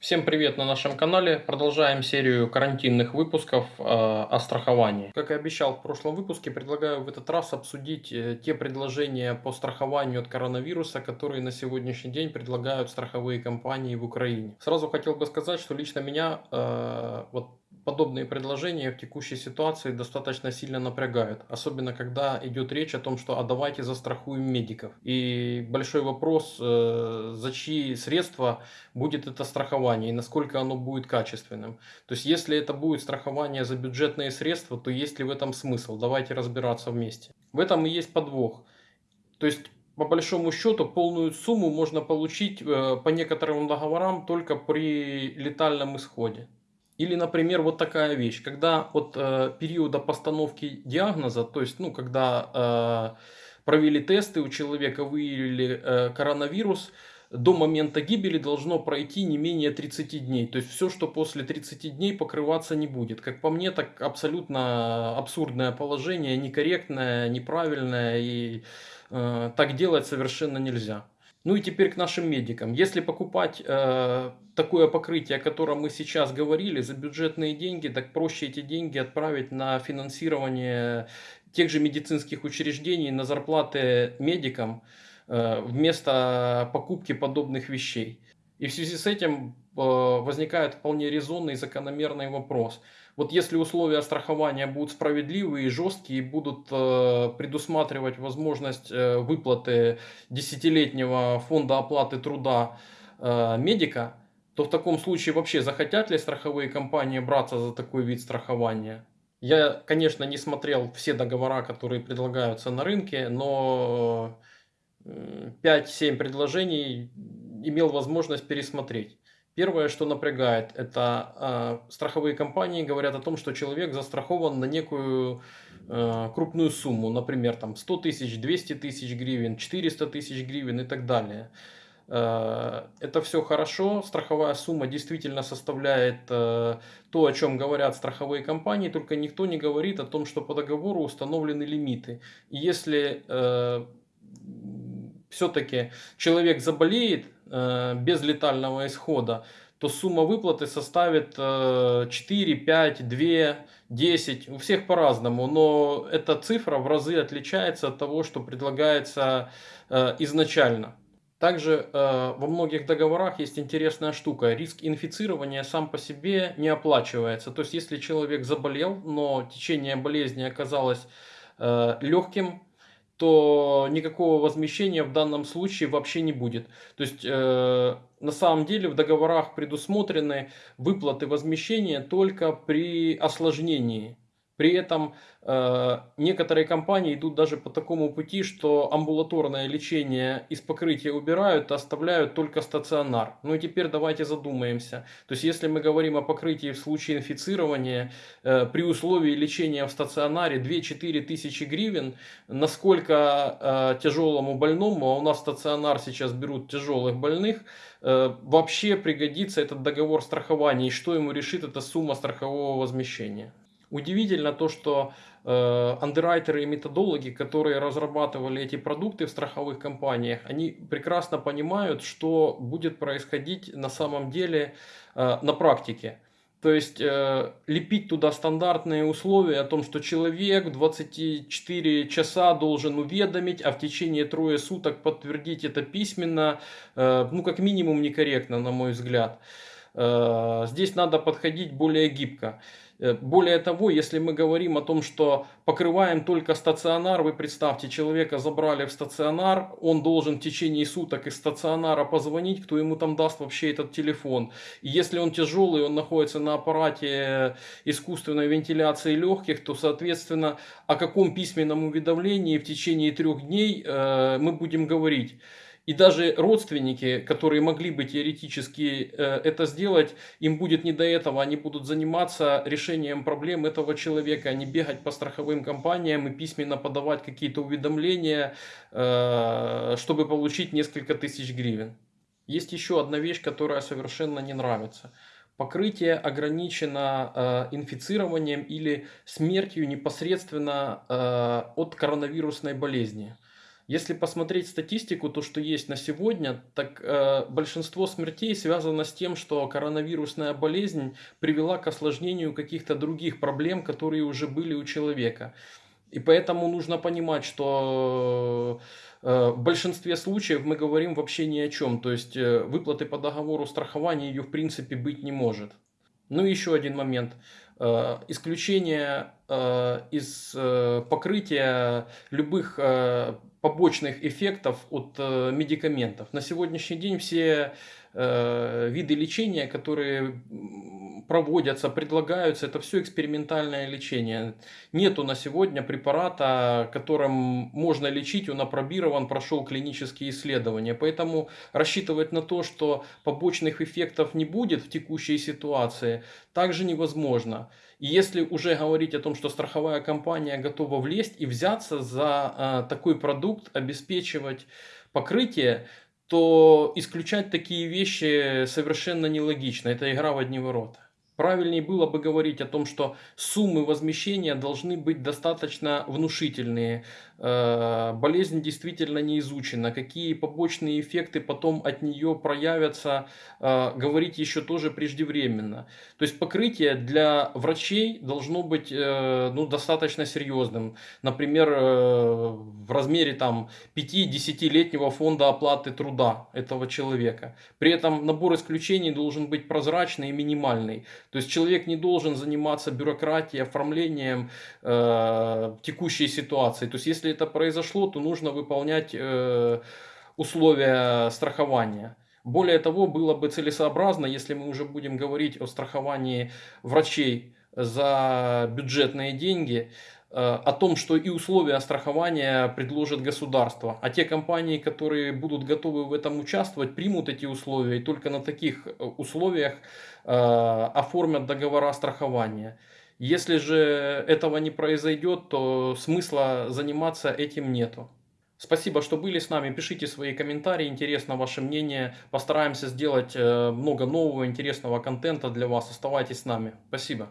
Всем привет на нашем канале. Продолжаем серию карантинных выпусков э, о страховании. Как и обещал в прошлом выпуске, предлагаю в этот раз обсудить э, те предложения по страхованию от коронавируса, которые на сегодняшний день предлагают страховые компании в Украине. Сразу хотел бы сказать, что лично меня э, вот подобные предложения в текущей ситуации достаточно сильно напрягают. Особенно, когда идет речь о том, что а давайте застрахуем медиков. И большой вопрос, э, за чьи средства будет это страхование и насколько оно будет качественным. То есть, если это будет страхование за бюджетные средства, то есть ли в этом смысл? Давайте разбираться вместе. В этом и есть подвох. То есть, по большому счету полную сумму можно получить э, по некоторым договорам только при летальном исходе. Или, например, вот такая вещь, когда от э, периода постановки диагноза, то есть, ну, когда э, провели тесты, у человека выявили э, коронавирус, до момента гибели должно пройти не менее 30 дней. То есть все, что после 30 дней покрываться не будет. Как по мне, так абсолютно абсурдное положение, некорректное, неправильное. И э, так делать совершенно нельзя. Ну и теперь к нашим медикам. Если покупать э, такое покрытие, о котором мы сейчас говорили, за бюджетные деньги, так проще эти деньги отправить на финансирование тех же медицинских учреждений, на зарплаты медикам, э, вместо покупки подобных вещей. И в связи с этим э, возникает вполне резонный и закономерный вопрос – вот если условия страхования будут справедливые и жесткие, будут э, предусматривать возможность э, выплаты десятилетнего фонда оплаты труда э, медика, то в таком случае вообще захотят ли страховые компании браться за такой вид страхования? Я, конечно, не смотрел все договора, которые предлагаются на рынке, но 5-7 предложений имел возможность пересмотреть. Первое, что напрягает, это э, страховые компании говорят о том, что человек застрахован на некую э, крупную сумму, например, там 100 тысяч, 200 тысяч гривен, 400 тысяч гривен и так далее. Э, это все хорошо, страховая сумма действительно составляет э, то, о чем говорят страховые компании, только никто не говорит о том, что по договору установлены лимиты. И если э, все-таки человек заболеет без летального исхода, то сумма выплаты составит э, 4, 5, 2, 10, у всех по-разному, но эта цифра в разы отличается от того, что предлагается э, изначально. Также э, во многих договорах есть интересная штука. Риск инфицирования сам по себе не оплачивается. То есть, если человек заболел, но течение болезни оказалось э, легким, то никакого возмещения в данном случае вообще не будет. То есть э, на самом деле в договорах предусмотрены выплаты возмещения только при осложнении. При этом э, некоторые компании идут даже по такому пути, что амбулаторное лечение из покрытия убирают, а оставляют только стационар. Ну и теперь давайте задумаемся. То есть если мы говорим о покрытии в случае инфицирования, э, при условии лечения в стационаре 2-4 тысячи гривен, насколько э, тяжелому больному, а у нас стационар сейчас берут тяжелых больных, э, вообще пригодится этот договор страхования и что ему решит эта сумма страхового возмещения. Удивительно то, что э, андеррайтеры и методологи, которые разрабатывали эти продукты в страховых компаниях, они прекрасно понимают, что будет происходить на самом деле э, на практике. То есть э, лепить туда стандартные условия о том, что человек 24 часа должен уведомить, а в течение трое суток подтвердить это письменно, э, ну как минимум некорректно, на мой взгляд. Э, здесь надо подходить более гибко. Э, более того, если мы говорим о том, что покрываем только стационар, вы представьте, человека забрали в стационар, он должен в течение суток из стационара позвонить, кто ему там даст вообще этот телефон. И если он тяжелый, он находится на аппарате искусственной вентиляции легких, то, соответственно, о каком письменном уведомлении в течение трех дней э, мы будем говорить. И даже родственники, которые могли бы теоретически э, это сделать, им будет не до этого. Они будут заниматься решением проблем этого человека, а не бегать по страховым компаниям и письменно подавать какие-то уведомления, э, чтобы получить несколько тысяч гривен. Есть еще одна вещь, которая совершенно не нравится. Покрытие ограничено э, инфицированием или смертью непосредственно от коронавирусной болезни. Если посмотреть статистику, то, что есть на сегодня, так э, большинство смертей связано с тем, что коронавирусная болезнь привела к осложнению каких-то других проблем, которые уже были у человека. И поэтому нужно понимать, что э, в большинстве случаев мы говорим вообще ни о чем. То есть э, выплаты по договору страхования ее в принципе быть не может. Ну и еще один момент. Э, исключение из покрытия любых побочных эффектов от медикаментов. На сегодняшний день все виды лечения, которые проводятся, предлагаются, это все экспериментальное лечение. Нету на сегодня препарата, которым можно лечить, он апробирован, прошел клинические исследования. Поэтому рассчитывать на то, что побочных эффектов не будет в текущей ситуации, также невозможно. И если уже говорить о том, что страховая компания готова влезть и взяться за а, такой продукт, обеспечивать покрытие, то исключать такие вещи совершенно нелогично. Это игра в одни ворота. Правильнее было бы говорить о том, что суммы возмещения должны быть достаточно внушительные. Э, болезнь действительно не изучена. Какие побочные эффекты потом от нее проявятся, э, говорить еще тоже преждевременно. То есть покрытие для врачей должно быть э, ну, достаточно серьезным. Например, в размере там 5-10-летнего фонда оплаты труда этого человека. При этом набор исключений должен быть прозрачный и минимальный. То есть человек не должен заниматься бюрократией, оформлением текущей ситуации. То есть если это произошло, то нужно выполнять э, условия страхования. Более того, было бы целесообразно, если мы уже будем говорить о страховании врачей за бюджетные деньги, Э, о том, что и условия страхования предложит государство. А те компании, которые будут готовы в этом участвовать, примут эти условия и только на таких э, условиях э, оформят договора страхования. Если же этого не произойдет, то смысла заниматься этим нету. Спасибо, что были с нами. Пишите свои комментарии, интересно ваше мнение. Постараемся сделать много нового, интересного контента для вас. Оставайтесь с нами. Спасибо.